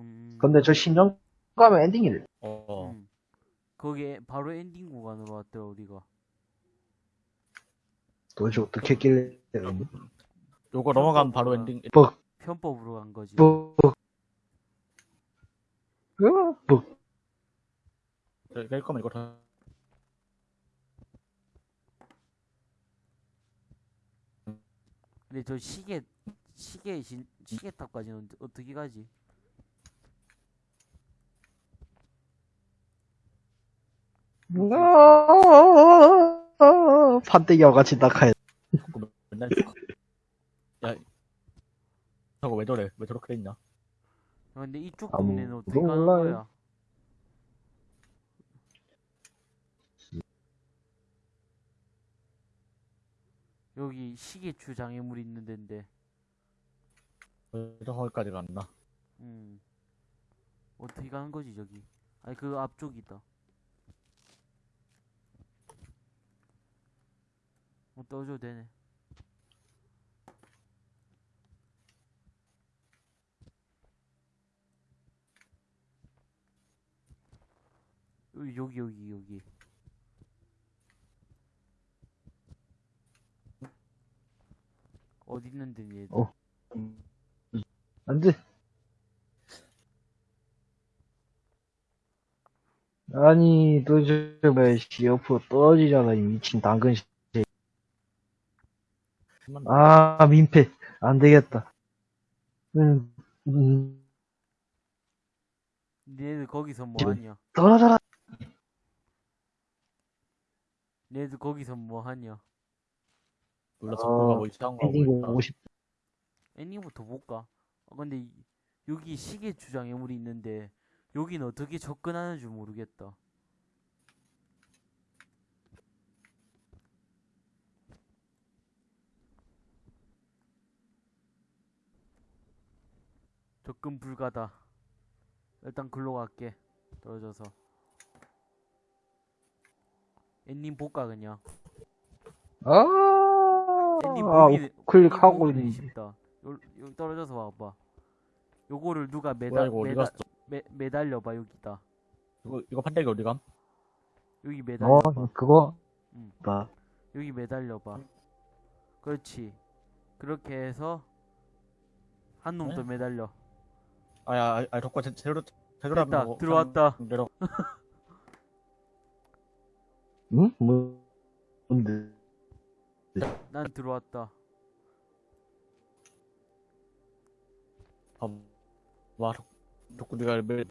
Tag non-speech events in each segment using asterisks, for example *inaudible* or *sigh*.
음, 근데 저 신전 가면 엔딩이래. 어. 음. 거기에 바로 엔딩 구간으로 왔더라 우리가. 도대체 어떻게 했길래. 요거 넘어가면 바로 엔딩. 뻑, 편법으로 간 거지. 뻑, 뻑, 뻑. 낼 거면 이거 다. 근데 저 시계 시계 신 시계 탑까지는 어떻게 가지? 아, 판때기와 같이 낙하해. 자꾸 맨날. 야, 저거 왜 저래? 왜 저렇게 됐냐? 아, 근데 이쪽 아무- 동네는 어떻게 가는 몰라요. 거야? 여기 시계추 장애물 있는 데인데, 왜 저거까지 갔나? 음. 어떻게 가는 거지, 저기? 아니, 그 앞쪽이다. 어, 떠줘도 되네. 여기, 여기, 여기. 어디 있는데, 얘? 어. 안 돼. 아니, 왜, 씨, 옆으로 떨어지잖아, 이 미친 당근 씨. 한번 아, 민폐. 안 되겠다. 음, 음, 얘들 거기서 뭐 지금- 하냐? 떨어져라. 얘들 거기서 뭐 하냐? 눌러서 아, 뭐 이상한 거 하고 있다. 엔딩부터 볼까? 아, 근데 이- 여기 시계 주장애물이 있는데 여기는 어떻게 접근하는 줄 모르겠다. 접근 불가다. 일단 글로 갈게. 떨어져서. 엔딩 볼까 그냥. 아, 엔딩 아, 보기 클릭하고 보기 있는데. 쉽다. 요, 요 떨어져서 봐봐. 요거를 누가 매달 이거 어디 매달? 매, 매달려봐 여기다. 이거 이거 판때기 어디 감? 여기 어, 매달려봐. 그거, 응. 나, 여기 매달려봐. 그렇지. 그렇게 해서 한놈더 네? 매달려. 아야, 아, 아 덕과 제- 제대로 제대로 됐다. 하면 들어왔다. 내려. *laughs* 응? 뭐, 뭔데? 난 들어왔다. 아, 와, 덕, 덕구 네가 매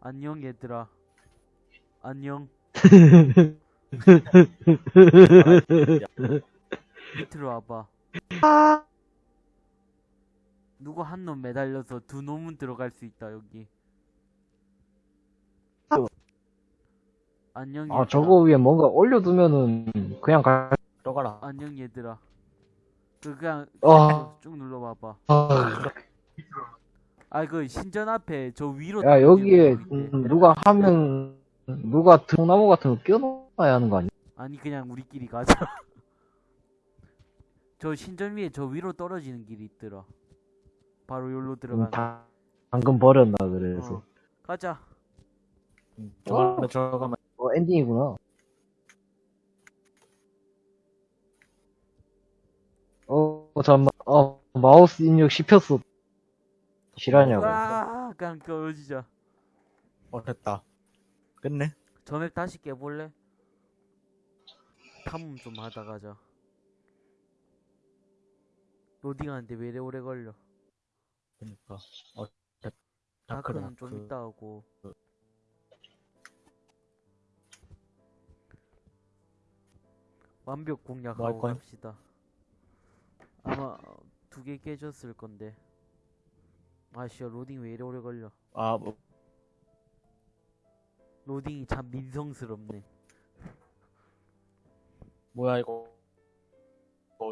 안녕 얘들아. 안녕. *laughs* 밑으로 와봐. 누구 한 놈 매달려서 두 놈은 들어갈 수 있다 여기. 안녕 얘들아. 아, 저거 위에 뭔가 올려두면은, 그냥 가, 들어가라. 안녕 얘들아. 그 그냥 아. 쭉 눌러봐봐. 아, 아그 신전 앞에 저 위로 야, 여기에. 음, 누가 하면, 누가 등나무 같은 거 끼워놔야 하는 거 아니야? 아니 그냥 우리끼리 가자. *laughs* 저 신전 위에 저 위로 떨어지는 길이 있더라. 바로 여기로 음, 들어가는. 다- 방금 버렸나, 그래서. 어. 가자. 응, 들어가면 들어가면 어, 엔딩이구나. 어, 잠깐만. 어, 마우스 입력 씹혔어. 실화냐고. 아, 그냥 떨어지자. 어 됐다. 끝내. 전액 다시 깨볼래? 탐험 좀 하다 가자. 로딩하는데 왜 이래 오래 걸려? 그러니까 어 됐. 다크다. 다크는 좀 이따 하고. 완벽 공략하고 거야? 갑시다. 아마 두 개 깨졌을 건데. 아씨야 로딩 왜 이래 오래 걸려? 아 뭐, 로딩이 참 민성스럽네. 뭐야 이거. 아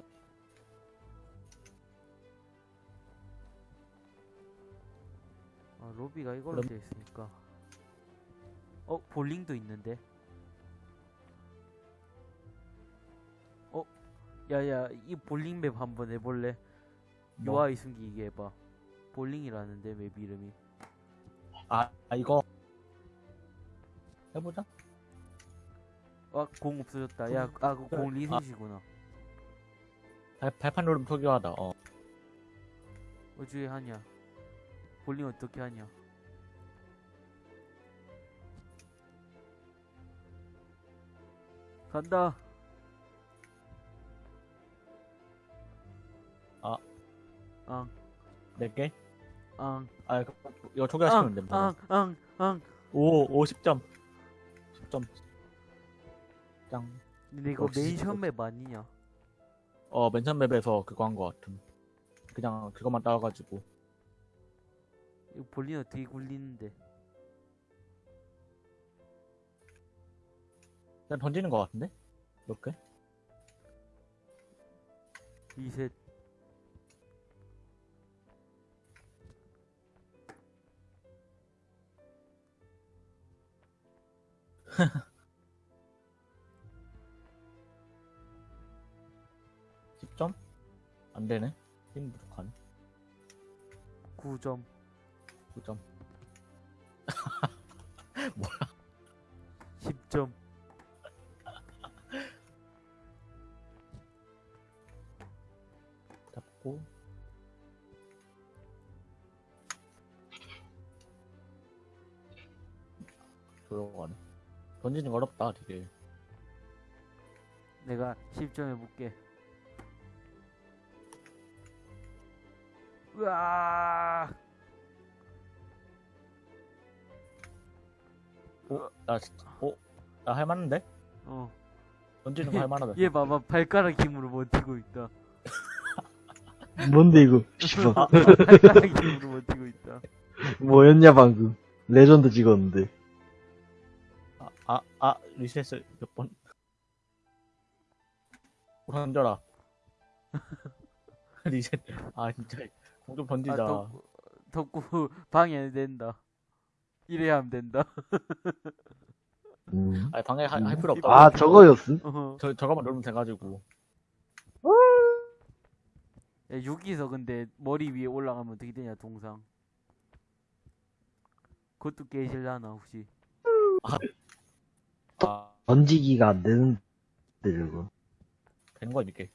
로비가 이걸로 되어 있으니까. 어 볼링도 있는데. 어 야야 이 볼링 맵 한번 해볼래? 뭐, 유아이 숨기기 해봐. 볼링이라는데 맵 이름이. 아, 아, 이거. 해보자. 아, 공 없어졌다. 야, 아, 그공 리셋이구나. 발, 발판 누르면 초기화하다. 어. 어떻게 하냐? 볼링 어떻게 하냐? 간다. 아. 앙, 몇 개? 앙, 아, 이거, 이거 초기화시키면 앙, 됩니다. 앙, 앙, 앙. 오, 오, 10점. 10점. 짱. 근데 이거 맨션 맵 아니냐? 어, 맨션 맵에서 그거 한 거 같음. 그냥 그것만 따와가지고. 이거 볼링 어떻게 굴리는데? 그냥 던지는 거 같은데? 이렇게? 리셋. 십 점안 되네. 힘 부족하네. 9점. 9점. 10점. *laughs* 잡고. 들어가네. 던지는 거 어렵다, 되게. 내가 10점 해볼게. 으아! 어? 나 진짜, 어? 나 할만한데? 어. 던지는 거 할만하다. 얘 봐봐, 발가락 힘으로 버티고 있다. *laughs* 뭔데 이거? 씨발. 발가락 힘으로 버티고 있다. 뭐였냐 방금? 레전드 찍었는데. 아, 아, 아, 리셋을 몇 번. 던져라. *laughs* 리셋. 아, 진짜. 공좀 아, 던지자. 덕구, 덕구 방해 된다. 이래야 하면 된다. 음. 아, 방해 할, 할 필요 없다. 아 저거였음? 어. 저, 저거만 누르면 돼가지고. 야, 여기서 근데 머리 위에 올라가면 어떻게 되냐, 동상. 그것도 깨질라나, 혹시? 아, 던지기가 안 되는데 저거. 되는 거야, 이렇게.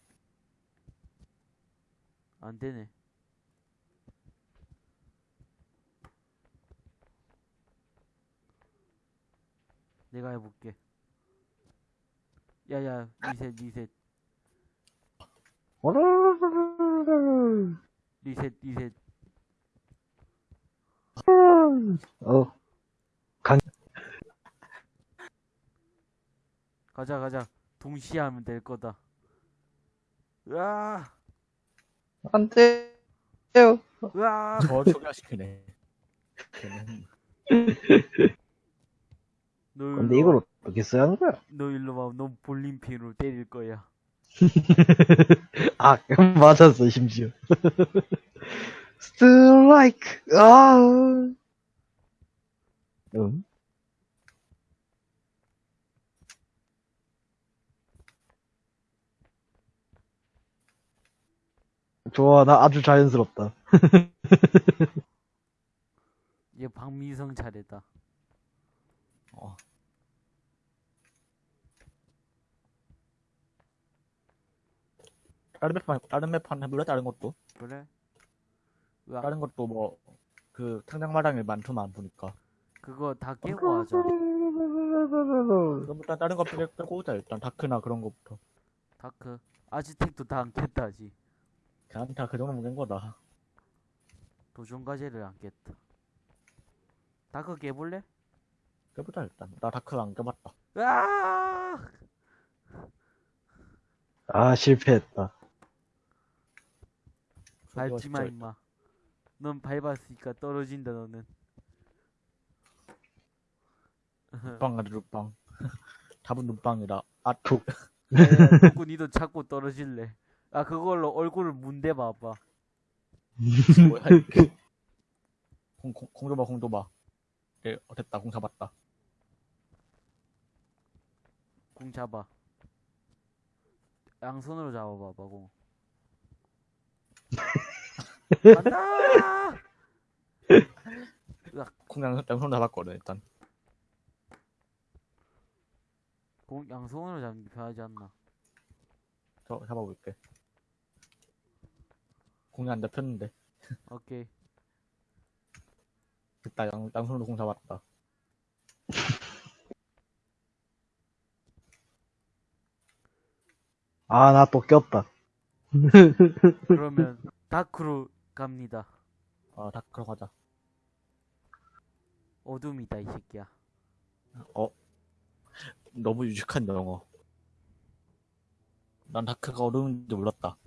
안 되네. 내가 해볼게. 야야, 리셋, 리셋, 리셋, 리셋. 어 가자, 가자. 동시에 하면 될 거다. 으아! 안 돼요. 으아! 저 초기화시키네. *laughs* 너 일로 근데 와. 이걸 어떻게 써야 하는 거야? 너 일로 와. 너 볼림핀으로 때릴 거야. *laughs* 아 *laughs* 맞았어 심지어. *laughs* 스트라이크. 아. 응? 좋아, 나 아주 자연스럽다. 얘 박미성 차례다. 어. 다른 맵판, 다른 맵판 해볼래? 다른 것도? 그래? 으아, 다른 것도 뭐, 그, 탕장 마당에 많더만, 보니까. 그거 다 깨고 하자. 그럼 일단 다른 거 빼- 빼고 오자, 일단. 다크나 그런 거부터. 다크. 아즈텍도 다 안 깼다지. 그냥 다 그 정도면 깬 거다. 도전 과제를 안 깼다. 다크 깨볼래? 깨보자, 일단. 나 다크 안 깨봤다. 으아! 아, 실패했다. 밟지 마, 진짜 임마. 넌 밟았으니까 떨어진다, 너는. 눈빵 아주 눈빵. *laughs* 답은 눈빵이다. 아, 툭. 자꾸 *laughs* 니도 자꾸 떨어질래. 아, 그걸로 얼굴을 문대 봐봐. 뭐야, 이게. 공, 공, 공 줘봐, 공 줘봐. 예, 어, 됐다, 공 잡았다. 공 잡아. 양손으로 잡아봐봐, 공. *laughs* 간다! 콩양 양손 잡았거든 일단. 공, 양손으로 잡는 게 편하지 않나? 저 잡아볼게. 공이 안 잡혔는데. 오케이. 됐다 양 양손으로 공 잡았다. 아, 나 또 꼈다. *laughs* 그러면 다크로 갑니다. 아 다크로 가자. 어둠이다 이 새끼야. 어 너무 유식한 영어. 난 다크가 어려운지 몰랐다.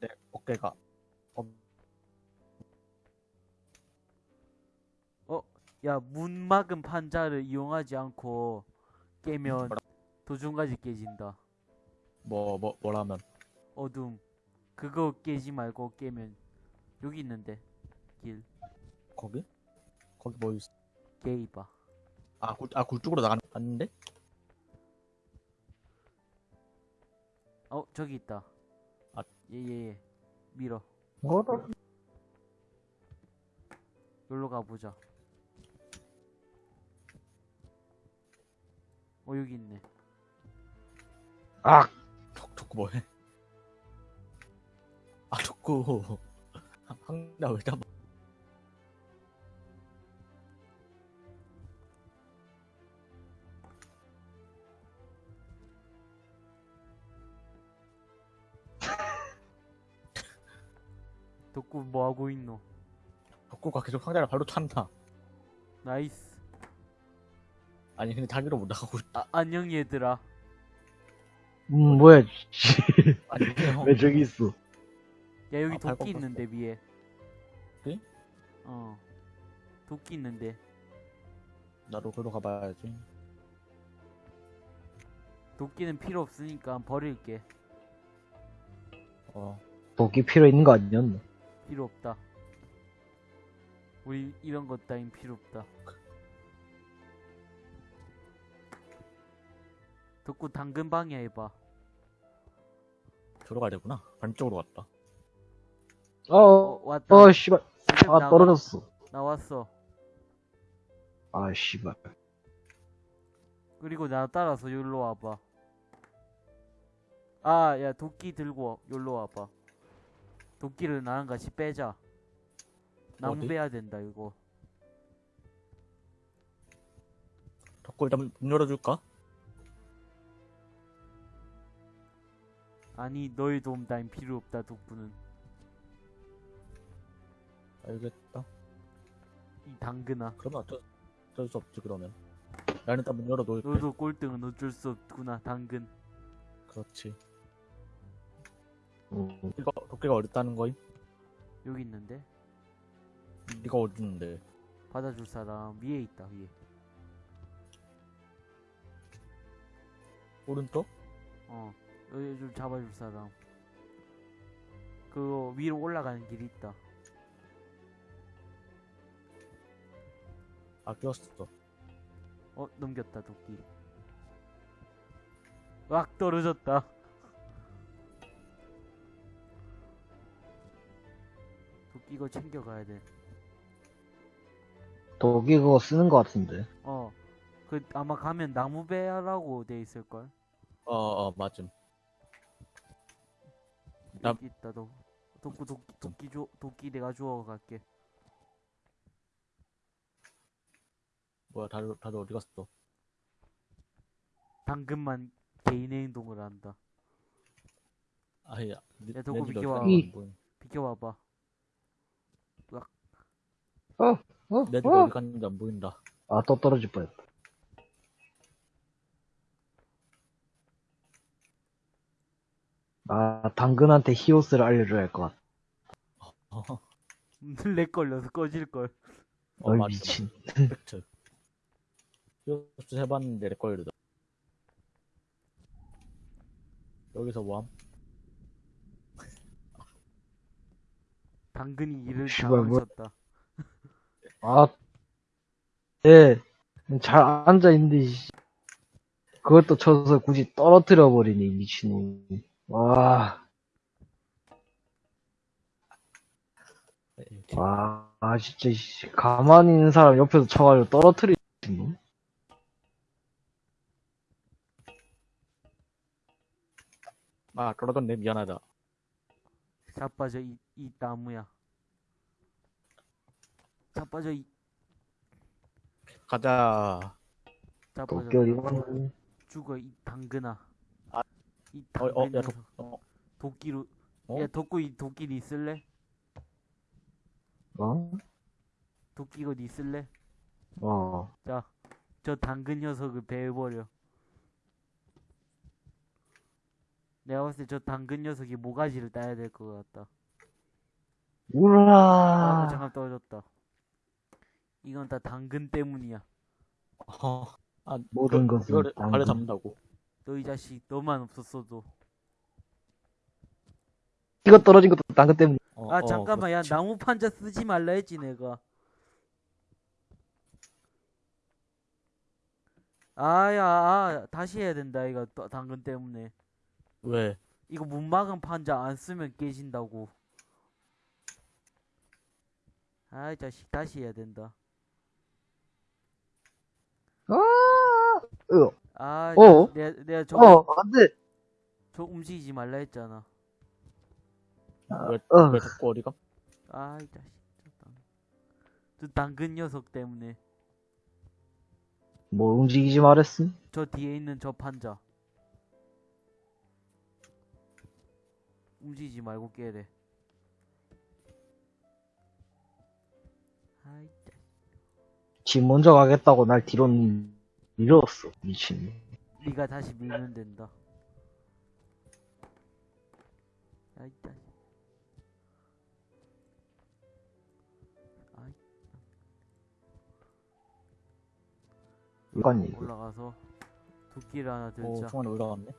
내 어깨가 야 문 막은 판자를 이용하지 않고 깨면? 도중까지 깨진다. 뭐 뭐 뭐라면 어둠. 그거 깨지 말고 깨면 여기 있는데 길 거기 거기 뭐 있어? 게이바. 아 굴 아 굴 쪽으로 나갔는데? 어 저기 있다. 아. 예 예 예. 밀어. 뭐라? 여기로 가보자. 어 여기 있네. 아, 덕 덕구 뭐해? 아 덕구 *laughs* 한나 왜 잡아? 덕구 뭐 하고 있노? 덕구가 계속 상자를 발로 찬다. 나이스. 아니 근데 자기로 못 나가고 있다. 아, 안녕 얘들아. 음, 뭐야, 씨. 아니 형 왜 저기 있어? 야 여기 아, 도끼. 있는데 위에. 네? 어. 도끼 있는데. 나도 그로 가봐야지. 도끼는 필요 없으니까 버릴게. 어 도끼 필요 있는 거 아니었나? 필요 없다. 우리 이런 것 따윈 필요 없다. 덕구 당근 방해해봐. 저로 가야 되구나. 반쪽으로 갔다. 어, 어, 왔다. 어, 씨발. 아, 나와- 떨어졌어. 나왔어. 아, 씨발. 그리고 나 따라서 여기로 와봐. 아, 야, 도끼 들고 여기로 와봐. 도끼를 나랑 같이 빼자. 빼야 된다, 이거. 덕구 일단 문 열어줄까? 아니, 너의 도움 따윈 필요 없다, 덕구는. 알겠다. 이 당근아. 그러면 어쩔, 어쩔 수 없지 그러면. 나는 일단 문 열어놓을게. 너도 꼴등은 어쩔 수 없구나, 당근. 그렇지. 음, 이거 도끼가 어렵다는 거임? 여기 있는데? 네가 어딨는데? 받아줄 사람 위에 있다, 위에. 오른쪽? 어, 여기 좀 잡아줄 사람. 그거 위로 올라가는 길이 있다. 아 끼웠어. 어, 넘겼다, 도끼. 왁 떨어졌다. 도끼 이거 챙겨가야 돼. 도끼 그거 쓰는 거 같은데. 어, 그 아마 가면 나무배라고 돼 있을걸? 어어 맞음. 나- 여기 있다, 도. 도끼, 도끼, 도끼 줘, 도끼 내가 주워 갈게. 뭐야 다들 다들 어디 갔어? 당근만 개인의 행동을 한다. 아야. 야, 도구 비켜와. 비켜봐봐. 어? 내집 어? 어디 갔는지 안 보인다. 아, 또 떨어질 뻔했다. 아, 당근한테 히오스를 알려줘야 할 것 같아. 어, 렉 걸려서 꺼질걸. 어. 미친. 팩트. 히어스 해봤는데 렉걸리다. 여기서 뭐함? 당근이 이를 씨발, 뭐-. 아, 예. 잘 앉아 있는데, 씨. 그것도 쳐서 굳이 떨어뜨려 버리네, 이 미친놈. 와. 와, 아, 진짜, 씨. 가만히 있는 사람 옆에서 쳐가지고 떨어뜨리는 놈? 아, 그러던데, 미안하다. 자빠져, 이, 이 나무야. 자빠져, 이. 가자. 자빠져. 도쿄 이번 죽어, 이 당근아. 아, 이 어, 어, 당근 야. 도, 어, 도끼로. 어? 야 도끼 도끼 쓸래? 어? 도끼 이거 니 쓸래? 어. 자, 저 당근 녀석을 베어버려. 내가 봤을 때 저 당근 녀석이 모가지를 따야 될 것 같다. 아, 우라. 잠깐 떨어졌다. 이건 다 당근 때문이야. 어. 아, 모든 이거, 것은 이거를 당근. 발에 잡는다고. 너 이 자식 너만 없었어도. 이거 떨어진 것도 당근 때문에. 어, 아 어, 잠깐만 야 그렇지. 나무 판자 쓰지 말라 했지 내가. 아야 아, 다시 해야 된다 이거 또 당근 때문에. 왜? 이거 못 막은 판자 안 쓰면 깨진다고. 아이 자식 다시 해야 된다. 아, 으, 아, 어? 내가 내가 저거 어, 안 돼. 저 움직이지 말라 했잖아. 왜, 어, 왜 자꾸 어디가? 아 이 자식. 저 당- 당근 녀석 때문에 뭐 움직이지 말했음? 저 뒤에 있는 저 판자. 움직이지 말고 깨래. 아이 자식. 지 먼저 가겠다고 날 뒤로 밀었어. 미친. 네가 다시 밀면 된다. 아이 이건 얘기. 올라가서 도끼를 하나 오, 들자. 중간에 올라갔네.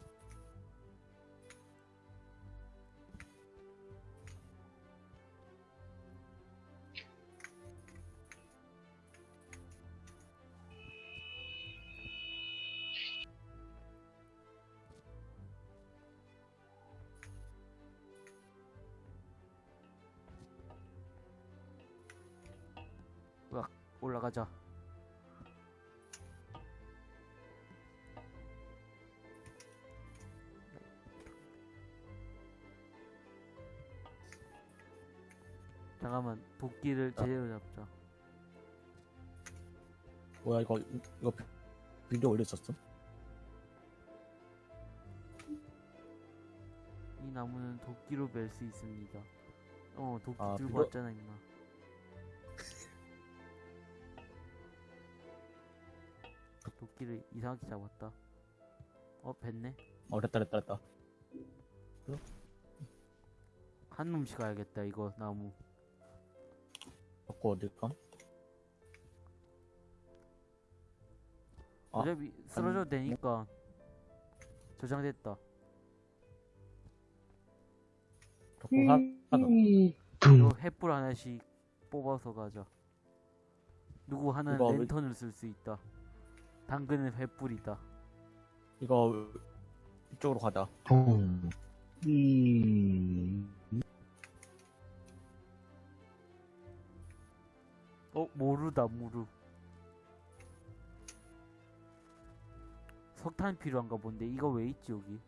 올라가자. 잠깐만 도끼를 제대로 잡자. 뭐야, 이거, 이거 비- 비디오 올렸었어? 이 나무는 도끼로 벨수 있습니다. 어 도끼 아, 들고 그거- 왔잖아 임마. 도끼를 이상하게 잡았다. 어 뱉네. 어, 됐다, 됐다, 됐다. 한 놈씩 가야겠다 이거 나무. 자꾸 어딜까? 아, 어차피 쓰러져도 되니까 저장됐다. 자꾸 사, 사다. 이, 이거 둥. 횃불 하나씩 뽑아서 가자. 누구 하나는 랜턴을 쓸 수 있다. 당근은 횃불이다. 이거, 이쪽으로 가자. 둥. 이, 어 모루다 모루. 석탄 필요한가 본데 이거 왜 있지 여기?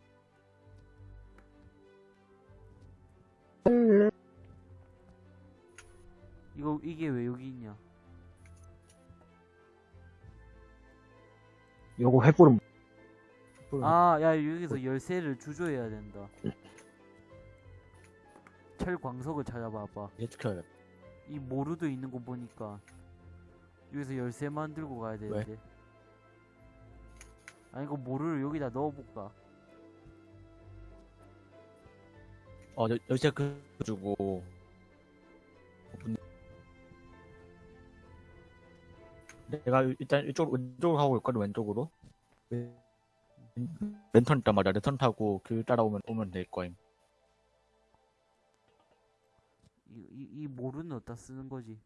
이거 이게 왜 여기 있냐? 요거 횃불은 아, 야 여기서 열쇠를 주조해야 된다. 철 광석을 찾아봐봐. 얘 지켜야겠다. 이 모루도 있는 거 보니까 여기서 열쇠 만들고 가야 되는데. 아니 이거 모루를 여기다 넣어볼까? 어, 여, 열쇠 그, 주고. 내가 일단 이쪽, 왼쪽으로 가고 있거든, 왼쪽으로. 왼- 랜턴 있단 말이야. 랜턴 타고 길 따라오면, 오면 될 거임. 이, 이, 이 모루는 어디다 쓰는 거지?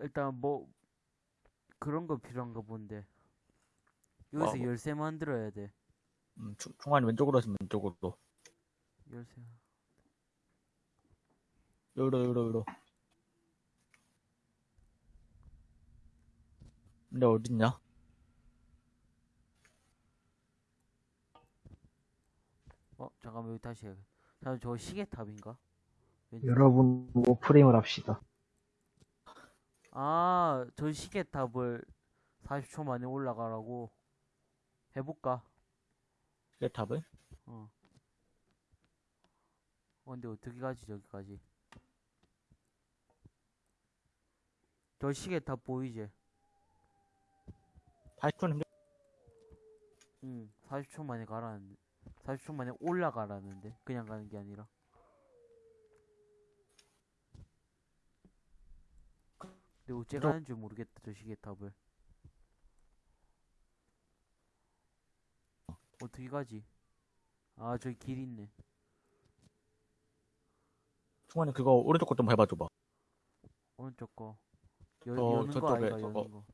일단 뭐 그런 거 필요한가 본데. 여기서 어, 뭐- 열쇠 만들어야 돼. 음, 중- 중간에 왼쪽으로 하시면 왼쪽으로. 열쇠. 요로 요로 요로 근데 어딨냐? 어 잠깐만 여기 다시 해야겠다 잠깐 저 시계탑인가? 왼쪽. 여러분 오프레임을 합시다. 아, 저 시계탑을 40초 만에 올라가라고 해볼까? 시계탑을? 어. 어, 근데 어떻게 가지, 저기까지? 저 시계탑 보이지? 80초는 힘들 응, 40초 만에 가라는데. 40초 만에 올라가라는데. 그냥 가는 게 아니라. 근데 어째 저- 가는 줄 모르겠다, 저 시계탑을. 어떻게 가지? 아, 저기 길 있네. 충원이 그거 오른쪽 것좀 해봐줘봐 오른쪽 거. 여, 저- 여는 거 아이가, 저거. 여는 거.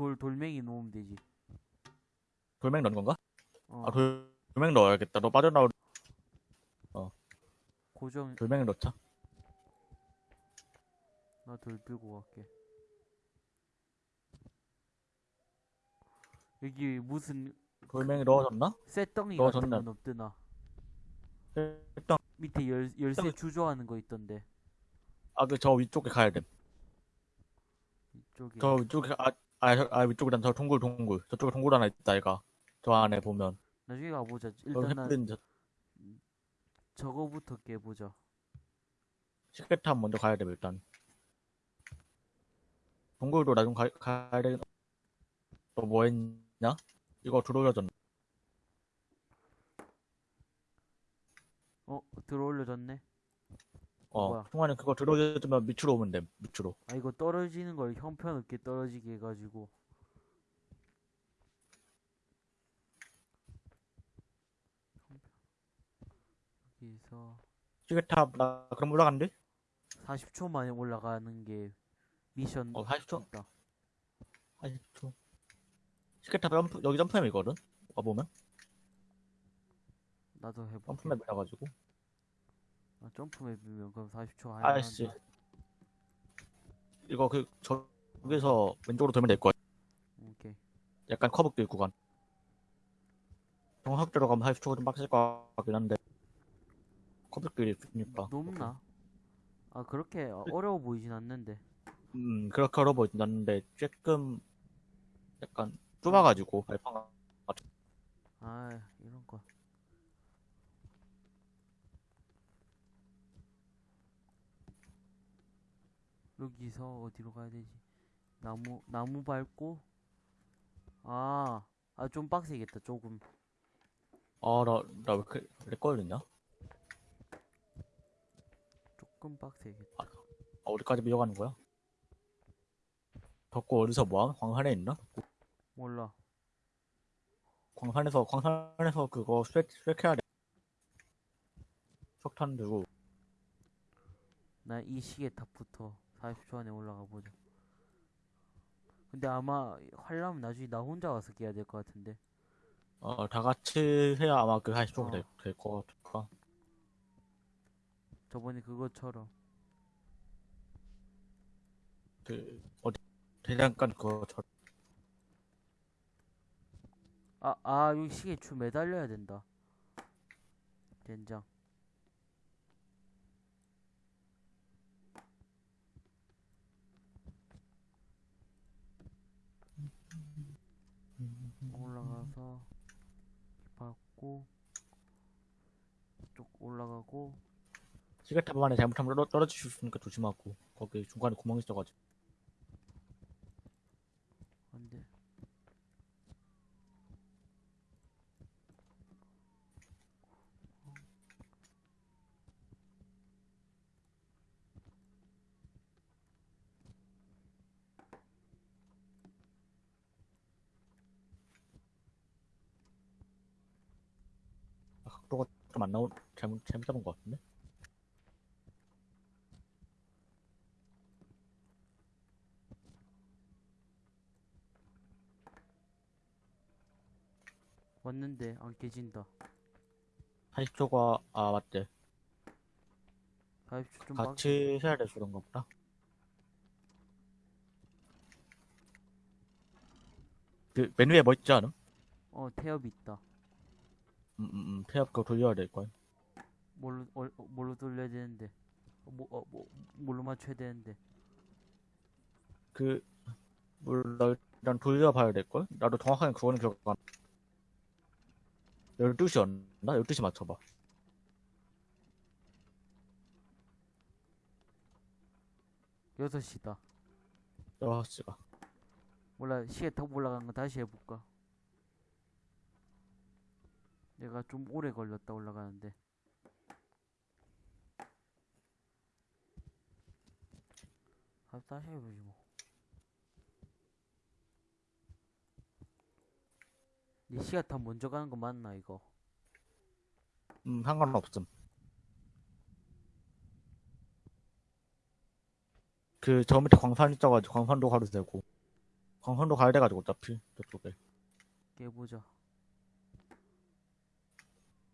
돌, 돌멩이 놓으면 되지. 돌멩이 넣는 건가? 어, 아 돌, 돌멩이 넣어야겠다 너 빠져나올 고정, 돌멩이 넣자 나 돌 들고 갈게. 여기 무슨 돌멩이 넣어졌나? 쇠덩이 너 같은 건 없드나? 일단 밑에 열, 열쇠 주저하는 거 있던데. 아 그 저 위쪽에 가야 돼 이쪽에. 저 위쪽에 아, 아, 저- 아 위쪽이란 저 동굴 동굴 저쪽에 동굴 하나 있다 이가 저 안에 보면 나중에 가보자. 저 일단 난 햇빛 저 저거부터 깨보자. 시계탑 먼저 가야 돼 일단 동굴도 나중 가, 가야 돼. 너뭐 했냐? 이거 들어올려졌나? 어, 들어 올려졌네. 어, 뭐야? 통화는 그거 들어올려주면 밑으로 오면 돼, 밑으로. 아, 이거 떨어지는 걸 형편없게 떨어지게 해가지고. 여기서 시계탑, 나 그럼 올라간대? 40초 만에 올라가는 게 미션 어, 40초? 있다. 40초. 시계탑 점프, 여기 점프맵이거든? 와보면? 나도 해볼게. 점프맵이라가지고. 아, 점프 맵이면 그럼 40초 하야 아이씨. 이거 그, 저기서 왼쪽으로 돌면 될 거야. 오케이. 약간 커브길 구간. 정확대로 가면 40초가 좀 빡셀 것 같긴 한데. 커브길이 있으니까. 높나? 아, 그렇게 어- 어려워 보이진 않는데. 음, 그렇게 어려 보이진 않는데, 조금, 약간, 좁아가지고, 발판가. 아, 이런 거. 여기서 어디로 가야 되지? 나무, 나무 밟고? 아, 아, 좀 빡세겠다, 조금. 아, 나, 나왜 이렇게, 렉 걸렸냐? 조금 빡세겠다. 아, 어디까지 미어가는 거야? 덕구 어디서 뭐함? 광산에 있나? 몰라. 광산에서, 광산에서 그거 수액, 수액해야 돼. 석탄 들고. 나 이 시계탑부터 40초 안에 올라가 보자. 근데 아마 하려면 나중에 나 혼자 와서 깨야 될 것 같은데. 어, 다 같이 해야 아마 그 40초가 어. 될, 될것 같아. 저번에 그것처럼. 그, 어디, 대장간 그거, 저, 아, 아, 여기 시계 줄 매달려야 된다. 된장. 올라가서 밟고 쭉 올라가고 시계탑 안에 잘못하면 떨어, 떨어질 수 있으니까 조심하고. 거기 중간에 구멍 있어가지고. 안돼 아, 좀안 나오, 잘못, 잘못 잡은 것 같은데? 왔는데 안 깨진다 40초가, 아, 맞대. 40초 좀 빡. 같이 해야 돼서 그런가 보다. 그 메뉴에 뭐 있지 않아? 어, 태엽 있다. 음, 음, 음. 그거 돌려야 될 거야. 뭘로, 얼- 어, 뭘로 돌려야 되는데. 어, 뭐, 어, 뭐, 뭘로 맞춰야 되는데. 그, 몰라, 일단 돌려봐야 될 걸? 나도 정확하게 그거는 기억 안 나. 12시였나? 12시 맞춰봐. 6시다. 6시가. 몰라, 시계 더 올라간 거 다시 해볼까? 내가 좀 오래 걸렸다 올라가는데. 아, 다시 해보지 뭐. 이 시간 다 먼저 가는 거 맞나 이거? 음, 상관없음. 그, 저 밑에 광산 있어가지고, 광산도 가도 되고. 광산도 가야 돼가지고, 어차피, 저쪽에. 깨보자.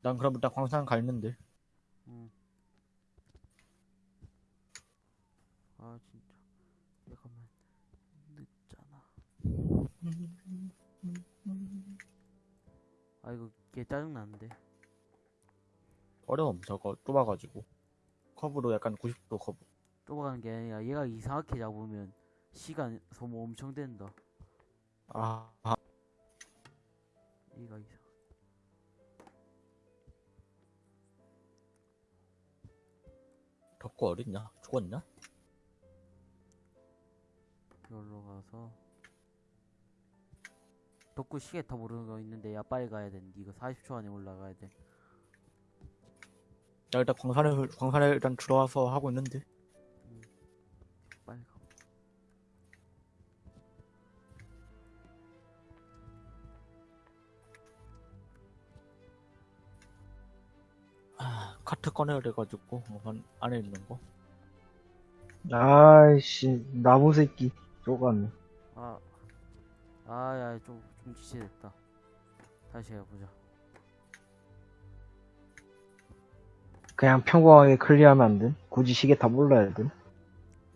난 그럼 일단 광산 가 있는데. 응. 아 진짜. 잠깐만. 늦잖아. 아 이거 개 짜증 나는데. 어려움, 저거, 좁아가지고. 커브도 약간 90도 커브. 좁아가는 게 아니라 얘가 이상하게 잡으면 시간 소모 엄청 된다. 아, 아, 얘가 이상. 덕구 어딨냐? 죽었냐? 여기로 가서. 덕구 시계 타 모르는 거 있는데 야 빨리 가야 되는데 이거 40초 안에 올라가야 돼. 나 일단 광산에, 광산에 일단 들어와서 하고 있는데. 카트 꺼내야 돼가지고, 한, 안에 있는 거. 아이씨, 나무 새끼. 쪼갔네. 아, 아, 야, 좀, 좀 지체됐다. 다시 해보자. 그냥 평범하게 클리어하면 안 돼? 굳이 시계 다 몰라야 돼?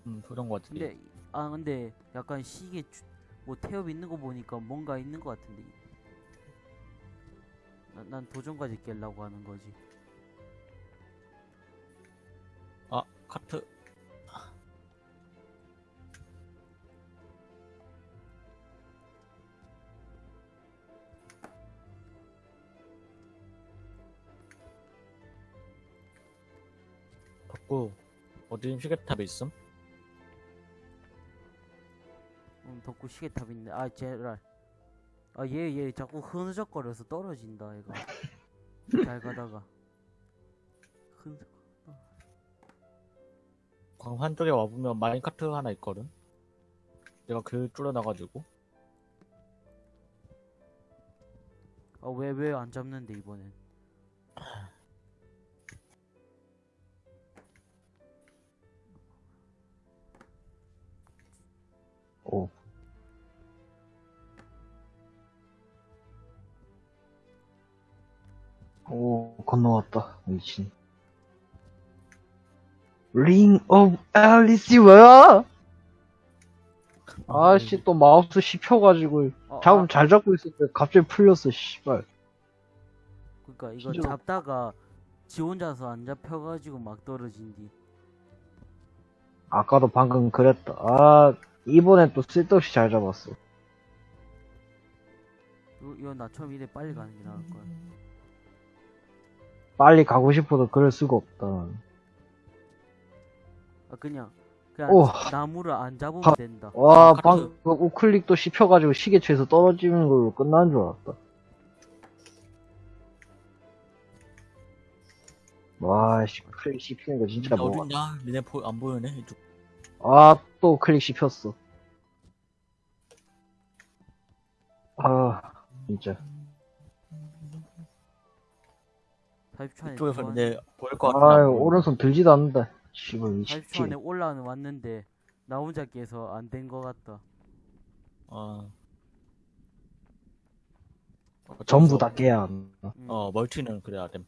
음, 그런 거 같은데. 근데, 아, 근데 약간 시계, 주- 뭐 태엽 있는 거 보니까 뭔가 있는 거 같은데. 난, 난 도전까지 깨려고 하는 거지. 카트. 덕구, 어디 시계탑에 있음? 음, 덕구 시계탑 있네. 아, 제랄. 아, 얘, 얘 자꾸 흐느적거려서 떨어진다, 얘가. *laughs* 잘 가다가. 흐느적. 광산 쪽에 와보면 마인카트 하나 있거든? 내가 그 줄여놔가지고. 아, 왜, 왜 안 잡는데, 이번엔. 오. 오, 건너왔다. 미친. 링 오브 앨리스 뭐야? 아씨 또 마우스 씹혀가지고 어, 잡음 아, 잘 잡고 있었는데 갑자기 풀렸어 씨발 그니까 이거 진짜- 잡다가 지 혼자서 안 잡혀가지고 막 떨어진디. 아까도 방금 그랬다 아 이번엔 또 쓸데없이 잘 잡았어 이거, 이거 나 처음 이래 빨리 가는 게 나을 거야. 빨리 가고 싶어도 그럴 수가 없다 아 그냥 그냥 오. 나무를 안 잡으면 바- 된다. 와. 방금 그 우클릭도 씹혀가지고 시계추에서 떨어지는 걸로 끝난 줄 알았다 와 씨 클릭 씹히는 거 진짜 나 뭐가 어딨냐? 니네 보, 안 보이네? 이쪽. 아 또 클릭 씹혔어 아 진짜 40초 안에 이쪽에서 이제 보일 것 같아. 아유 오른손 들지도 않는다 씨발 40초 안에 27 올라는 왔는데 나 혼자 깨서 안 된 거 같다. 어. 전부 다 깨야 한다 음. 어, 멀티는 그래야 됨.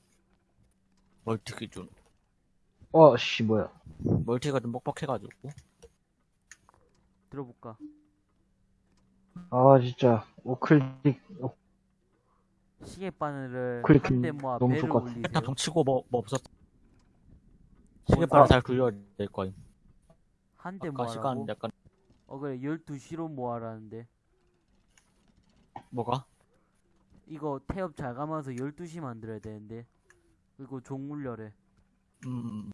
멀티 기준. 어, 씨, 뭐야. 멀티가 좀 뻑뻑해가지고. 들어볼까? 아, 진짜. 우클릭, 어, 시계 바늘을 클릭 한대 모아 너무 배를 같아. 올리세요. 일단 동치고 뭐, 뭐 없었어. 아. 시계바람 잘 굴려야 될 거임. 한 대 아까 모아라고? 시간 약간, 어 그래 12시로 모아라는데 뭐가? 이거 태엽 잘 감아서 12시 만들어야 되는데 그리고 종 울려래 음,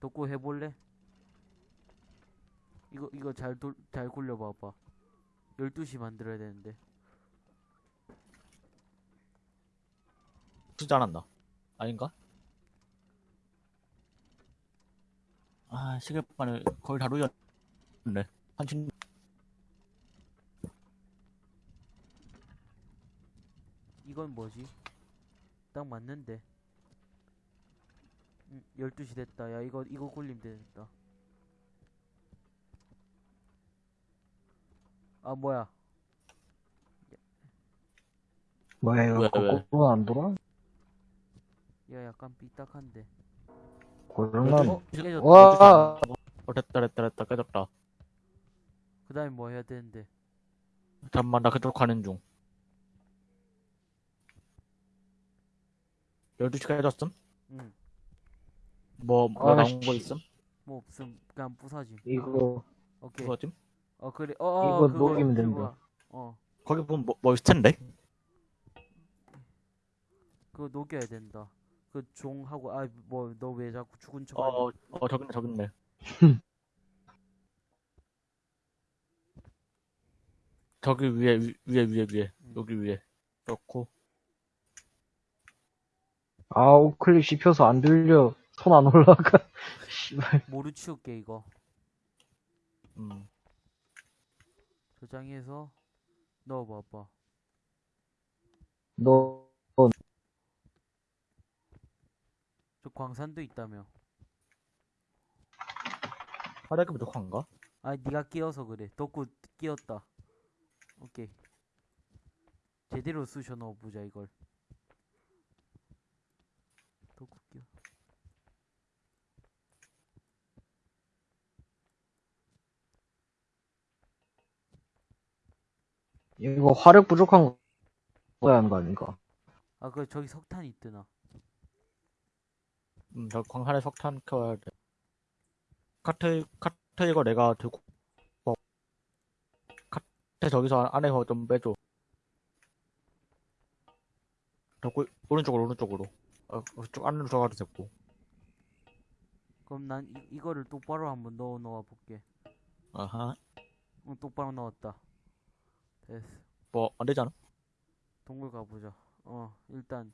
덕구 해볼래? 이거 이거 잘 돌, 잘 굴려봐봐 12시 만들어야 되는데 진짜 안 한다. 아닌가? 아, 시계바늘 거의 다 돌렸네. 한신, 이건 뭐지? 딱 맞는데 응, 12시 됐다 야 이거 이거 굴리면 되겠다 아 뭐야 뭐야, 이거 왜, 왜? 거꾸로 안 돌아? 야 약간 삐딱한데 고장나네. 어? 깨졌다 와, 어, 됐다, 됐다, 됐다, 깨졌다. 그 다음에 뭐 해야 되는데 잠깐만, 나 그쪽 가는 중. 12시가 깨졌음? 응 뭐, 뭐 아, 나온 거 씨. 있음? 뭐 없음 그냥 부사짐 이거, 오케이 그거쯤? 어 그래 어, 어 이거 그거 녹이면 된다. 와. 어 거기 보면 뭐, 뭐 있을 텐데? 그거 녹여야 된다 그 종하고 아 뭐 너 왜 자꾸 죽은 척 어, 어, 저기 있네, 저기 있네. 저기 위에, 위, 위에, 위에, 위에. 음. 여기 위에. 그렇고. 아, 우 클릭 씹혀서 안 들려. 손 안 올라가. *laughs* 씨발. 모루 치울게 이거 음. 저장해서 넣어봐봐 너, 저 광산도 있다며. 화력이 부족한가? 아 니가 끼어서 그래. 덕구 끼었다. 오케이. 제대로 쑤셔 넣어보자 이걸. 덕구 끼어. 이거 화력 부족한 거, 뭐야 하는 거 아닌가? 아 그 저기 석탄 있드나 음, 저 광산에 석탄 켜야 돼. 카트, 카트 이거 내가 들고, 어. 카트 저기서 안에서 좀 빼줘. 저, 꿀- 오른쪽으로, 오른쪽으로. 어, 그쪽 안으로 들어가도 됐고. 그럼 난 이, 이거를 똑바로 한번 넣어 놓아 볼게 아하. 응 똑바로 넣었다 됐어 뭐, 안 되잖아? 동굴 가보자 어 일단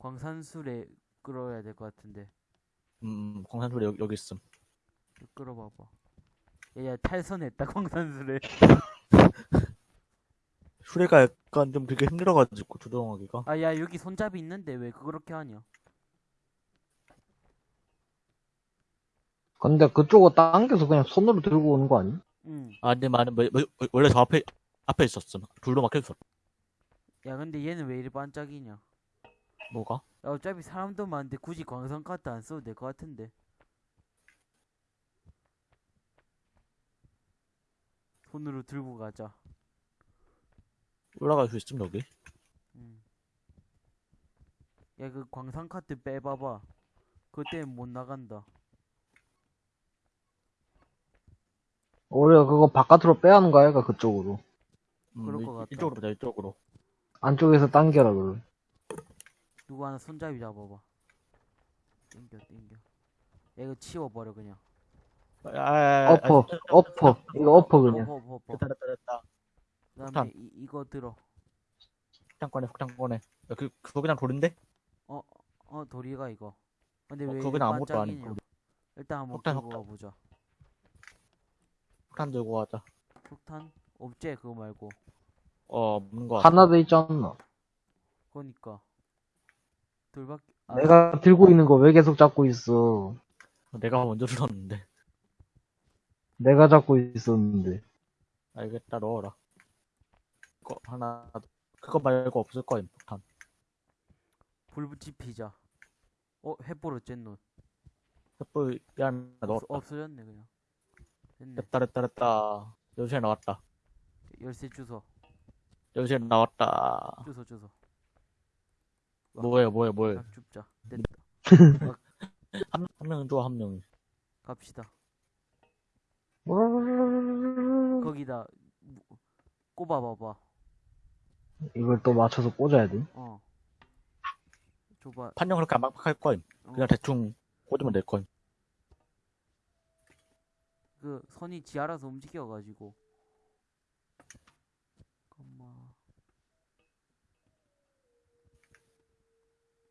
광산술에 끌어야 될 것 같은데 음, 광산소리 여기, 여기 있음. 끌어봐봐 야야 탈선했다 *laughs* 광산술에 수레가 약간 좀 되게 힘들어가지고, 조정하기가. 아 야 여기 손잡이 있는데 왜 그렇게 하냐 근데 그쪽을 당겨서 그냥 손으로 들고 오는 거 아니? 응 아, 근데 많은, 뭐, 뭐, 원래 저 앞에, 앞에 있었음. 둘로 막혀있었. 야 근데 얘는 왜 이리 반짝이냐 뭐가? 야 어차피 사람도 많은데 굳이 광선 카트 안 써도 될 것 같은데 손으로 들고 가자 올라갈 수 있음, 여기? 음. 야그 광산 카트 빼봐봐 그때 못 나간다 우리가 그거 바깥으로 빼야 하는 거 아이가, 그쪽으로. 음, 그럴 이- 것 같다. 이쪽으로 보자, 이쪽으로. 안쪽에서 당겨라, 그걸. 누구 하나 손잡이 잡아봐 땡겨 땡겨 야 이거 치워버려 그냥 아, 아, 아, 아, 어퍼, 어퍼. 이거 어퍼, 그냥. 엎어 엎어 엎어 됐다, 됐다, 됐다. 그 다음에 폭탄. 이, 이거 들어 폭탄 꺼내, 폭탄 꺼내. 야, 그, 그거 그냥 돌인데? 어 도리가 이거 근데 어, 왜 그거 이리 그냥 아무것도 반짝이냐 아니고. 일단 한번 폭탄, 들고 폭탄. 가보자 폭탄 들고 가자. 폭탄? 없지 그거 말고 어, 없는 거 같아. 하나 더 있지 않나? 그러니까 둘밖에 아, 내가 들고 있는 거 왜 계속 잡고 있어? 내가 먼저 들었는데. 내가 잡고 있었는데. 알겠다, 넣어라. 그거 하나, 그거 말고 없을 거임, 폭탄. 불 지피자. 어, 햇보로 쨌노. 횃불 야 없, 넣었다 없어졌네, 그냥. 됐네. 됐다 됐다 됐다 열쇠 나왔다 열쇠 주소. 열쇠 나왔다 주소, 주소. 뭐예요 뭐예요 뭐예요 딱 줍자. 됐다. *laughs* 한, 한 명은 좋아 한 명이 갑시다. 음. 거기다 무- 꼽아봐봐. 이걸 또 맞춰서 꽂아야 돼? 어. 줘봐. 판정 그렇게 안 막할 거임 어, 그냥 대충 꽂으면 될 거임 그 선이 지 알아서 움직여가지고.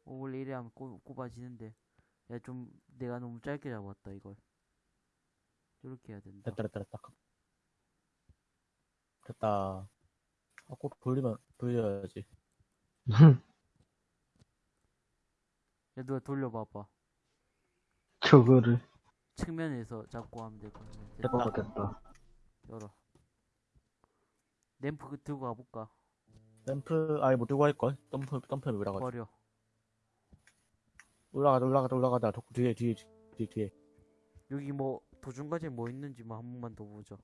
어, 원래 이래 하면 꼽, 꼽아지는데. 야, 좀 내가 너무 짧게 잡았다 이걸. 이렇게 해야 된다. 됐다 됐다 됐다 됐다 아, 꼭 돌리면 돌려야지 *laughs* 야, 누가 돌려봐봐. 저거를. 측면에서 잡고 하면 될것 같네. 됐다. 어, 됐다. 열어. 램프 그 들고 가볼까? 램프 아예 못 들고 할걸 덤프 덤프에 올라가자 버려. 올라가자 올라가자 올라가자 저 뒤에 뒤에 뒤에 뒤에 여기 뭐 도중과제 뭐 있는지만 한 번만 더 보자.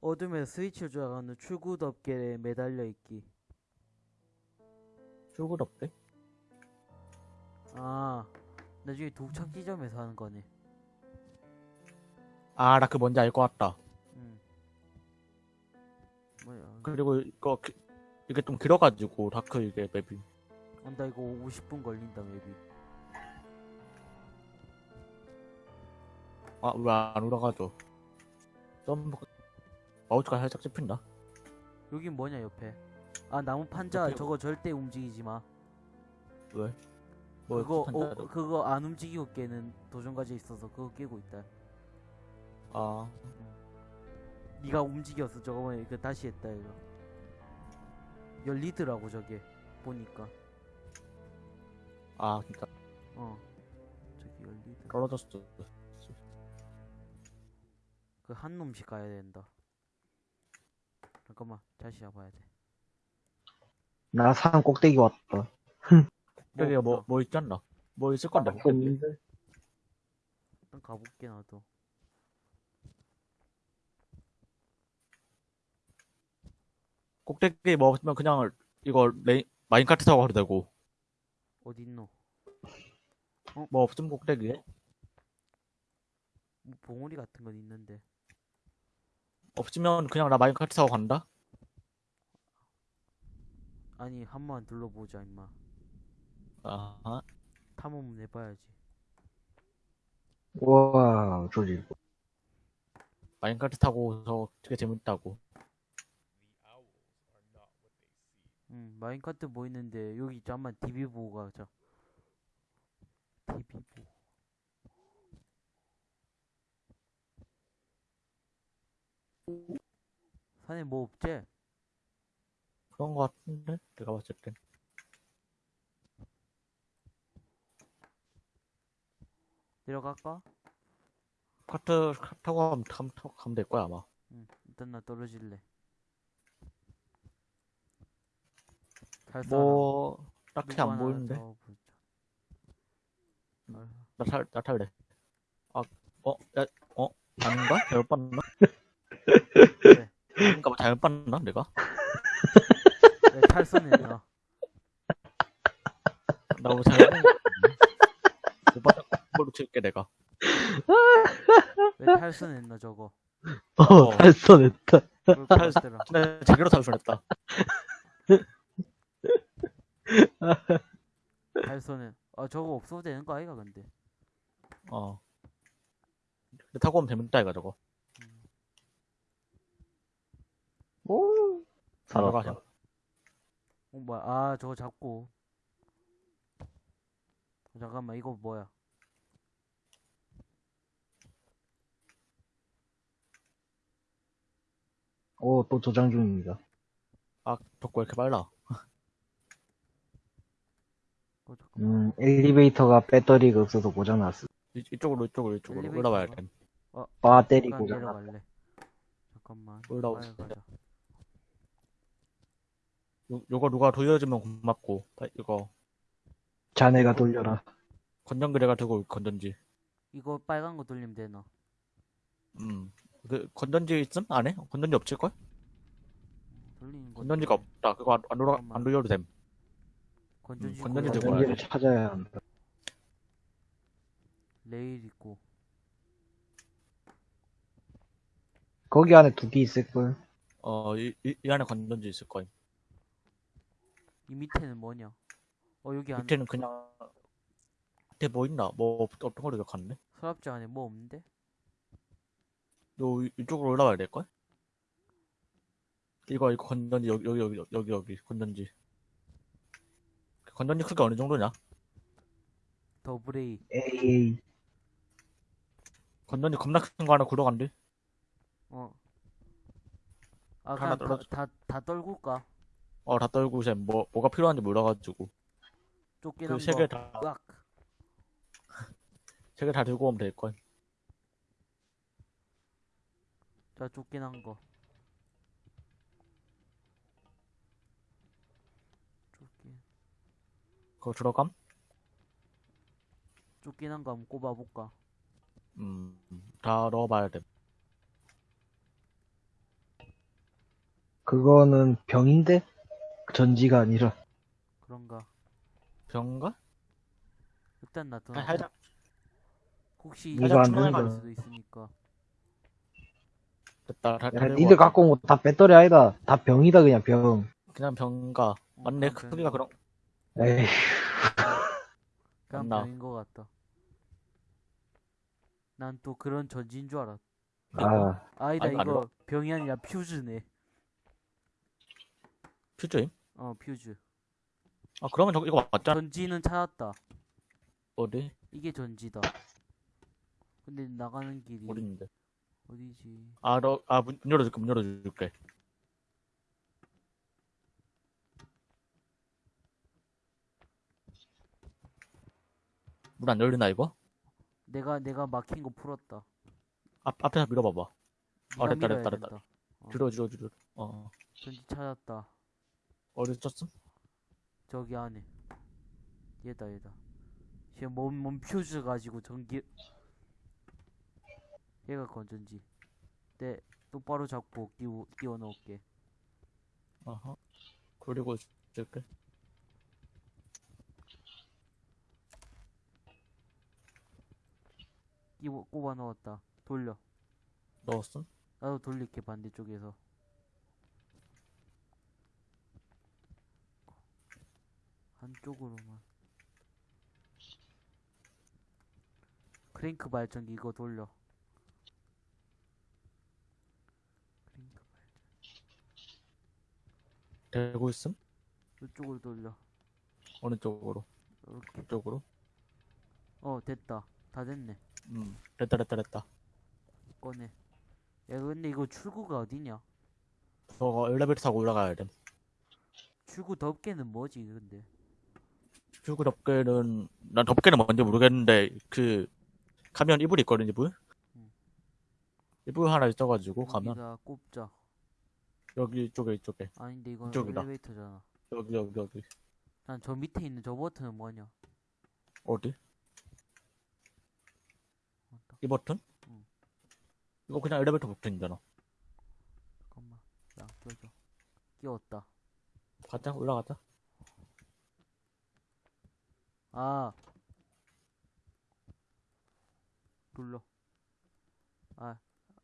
어둠에 스위치를 조작하는 출구 덮개에 매달려 있기. 출구 없대 아, 나중에 독착 지점에서 하는 거네. 아 나 그 뭔지 알 것 같다 음. 뭐야? 그리고 이거 기- 이게 좀 길어가지고 다크 이게 맵이 아, 나 이거 50분 걸린다 맵이. 아왜 안 올라가죠 점프 마우스가 살짝 씹힌다 여긴 뭐냐 옆에? 아 나무 판자 옆에 저거 절대 움직이지 마. 왜? 뭐 그거 어, 그거 안 움직이고 깨는 도전과제 있어서 그거 깨고 있다. 아 네가 움직였어 저거만 그 다시 했다 이거. 열리더라고 저게 보니까. 아 진짜 어. 저기 열리더라. 떨어졌어 그 한 놈씩 가야 된다. 잠깐만 다시 잡아야 돼. 나 산 꼭대기 왔다. *laughs* 여기 뭐. 뭐 있지 않나? 뭐 있을 건데, 없는데? 일단 가볼게 나도. 꼭대기 뭐 없으면 그냥 이거 레 마인카트 타고 가도 되고, 어디 있노? 뭐 없으면 꼭대기에? 뭐 봉우리 같은 건 있는데. 없으면 그냥 나 마인카트 타고 간다? 아니 한 번만 둘러보자 임마. 아하. 탐험 해봐야지. 우와, 조지. 마인카트 타고서 되게 재밌다고. 응 마인카트 뭐 있는데 여기 잠만 DB 보고 가자. DB 보고. 산에 뭐 없지? 그런 거 같은데? 내가 봤을 땐. 내려갈까? 카트 타고 가면, 타고 가면 될 거야, 아마. 응 일단 나 떨어질래. 잘 살아. 뭐, 딱히 안 보이는데? 아유, 나 탈, 나 탈래. 아, 어, 야, 어? 아닌가? 잘못 봤나? 그래. 아닌가 봐, 잘못 봤나, 내가? 왜 탈선했나? 나뭐 잘못 봤나? 못 봤다, 걸로 칠게, 내가. 왜 탈선했나 저거? 어, 어. 것 같더라. 나 제대로 탈출했다. 탈선은 아 저거 없어도 되는 거 아이가 근데? 어. 근데 타고 오면 재밌다, 이거 저거. 오, 들어가, 살았다. 어 뭐야? 아 저거 잡고. 어, 잠깐만 이거 뭐야? 오, 또 저장 중입니다. 아, 덕구 왜 이렇게 빨라? 어 잠깐만. 음, 엘리베이터가 배터리가 없어서 고장났어. 이, 이쪽으로, 이쪽으로, 이쪽으로. 엘리베이터가? 올라와야 돼. 배터리 잠깐 고장났다. 내려갈래. 잠깐만. 올라오자. 가자. 요, 요거 누가 돌려주면 고맙고 다- 이거 자네가 돌려라. 건전지 내가 들고 올 건전지 이거 빨간 거 돌리면 되나? 음그 건전지 있음 안에 건전지 없을걸 돌리는 거. 건전지가 없다 그거 안, 안, 돌아. 안 돌려도 됨 건전지 음, 건전지 들고 건전지를 찾아야 한다. 레일 있고. 거기 안에 두 개 있을걸. 어, 이, 이, 이 안에 건전지 있을 거임. 이 밑에는 뭐냐? 어 여기 안에 밑에는 그냥, 밑에 뭐 있나? 뭐, 없- 없던 걸로 기억하는데? 서랍장 안에 뭐 없는데? 요, 이쪽으로 올라와야 될걸? 이거, 이거 건전지, 여기, 여기, 여기, 여기, 여기, 건전지. 건전지 크기 어느 정도냐? 더블 A. 에이, 건전지 겁나 큰 거 하나 굴러간대? 어. 아 하나 그냥 떨어져. 다, 다, 다 떨굴까? 어, 다 떨고, 이제 뭐, 뭐가 필요한지 몰라가지고. 쫓기는 그세 거. 개 다, 으악. 세 개 다 들고 오면 될 걸. 자 쫓기는 거. 쫓기. 그거 들어감? 쫓기는 거 한번 꼽아볼까? 음, 다 넣어봐야 돼. 그거는 병인데? 전지가 아니라. 그런가? 병가? 일단 놔둬. 아, 살짝, 혹시 이거 이거 안 된다. 수도 있으니까. 됐다. 다, 다 야, 니들. 갖고 온 거 다 배터리 아니다. 다 병이다, 그냥 병. 그냥 병가. 어, 맞네, 그냥 크기가 그런, 거- 맞나? 병인 거 같다. 난 또 그런 전지인 줄 알았. 아, 아니다 아니, 이거 병이 아니라 퓨즈네. 퓨즈임? 어 퓨즈. 아, 그러면 저거, 이거 맞잖아. 전지는 찾았다. 어디? 이게 전지다. 근데 나가는 길이 어디 있는데? 어디지? 아, 너, 아, 문, 문 열어줄게, 문 열어줄게. 문 안 열리나, 이거? 내가 내가 막힌 거 풀었다. 앞, 앞에서 밀어봐봐. 네가 됐다, 됐다, 됐다. 어. 뒤로, 뒤로, 뒤로. 어, 전지 찾았다. 어디 쳤음? 저기 안에. 얘다 얘다. 지금 몸, 몸 퓨즈 가지고 전기. 얘가 건전지. 네 똑바로 잡고 끼워 끼워 넣을게. 어허. 그리고 줄게. 끼워 꼽아 넣었다. 돌려. 넣었음? 나도 돌릴게 반대쪽에서. 한쪽으로만. 크랭크 발전기 이거 돌려. 크랭크 되고 있음? 이쪽으로 돌려. 어느 쪽으로? 이렇게. 이쪽으로? 어 됐다. 다 됐네. 음, 됐다, 됐다, 됐다. 꺼내. 야 근데 이거 출구가 어디냐? 저거 엘리베이터 타고 올라가야 돼. 출구 덮개는 뭐지 근데? 출구 덮개는, 난 덮개는 뭔지 모르겠는데, 그, 가면 이불 있거든, 이불? 음. 이불 하나 있어가지고, 가면, 여기다 꼽자. 여기, 이쪽에, 이쪽에. 아닌데 이건 이쪽이다. 엘리베이터잖아. 여기, 여기, 여기. 난 저 밑에 있는 저 버튼은 뭐냐? 어디? 이 버튼? 응. 이거 그냥 엘리베이터 버튼이잖아. 잠깐만. 야 껴줘. 끼웠다. 가자, 올라가자. 아. 눌러. 아,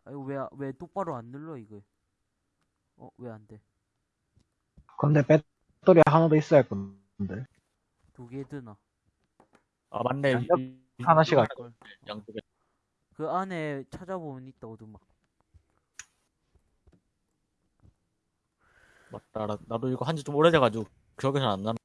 아 이거 왜, 왜 똑바로 안 눌러, 이거? 어, 왜 안 돼? 근데 배터리 하나 더 있어야 할 건데. 두 개 드나? 아, 맞네. 하나씩 할 걸. 양쪽에. 그 안에 찾아보면 있다, 오두막. 맞다. 나, 나도 이거 한지 좀 오래돼가지고, 기억이 잘 안 나네.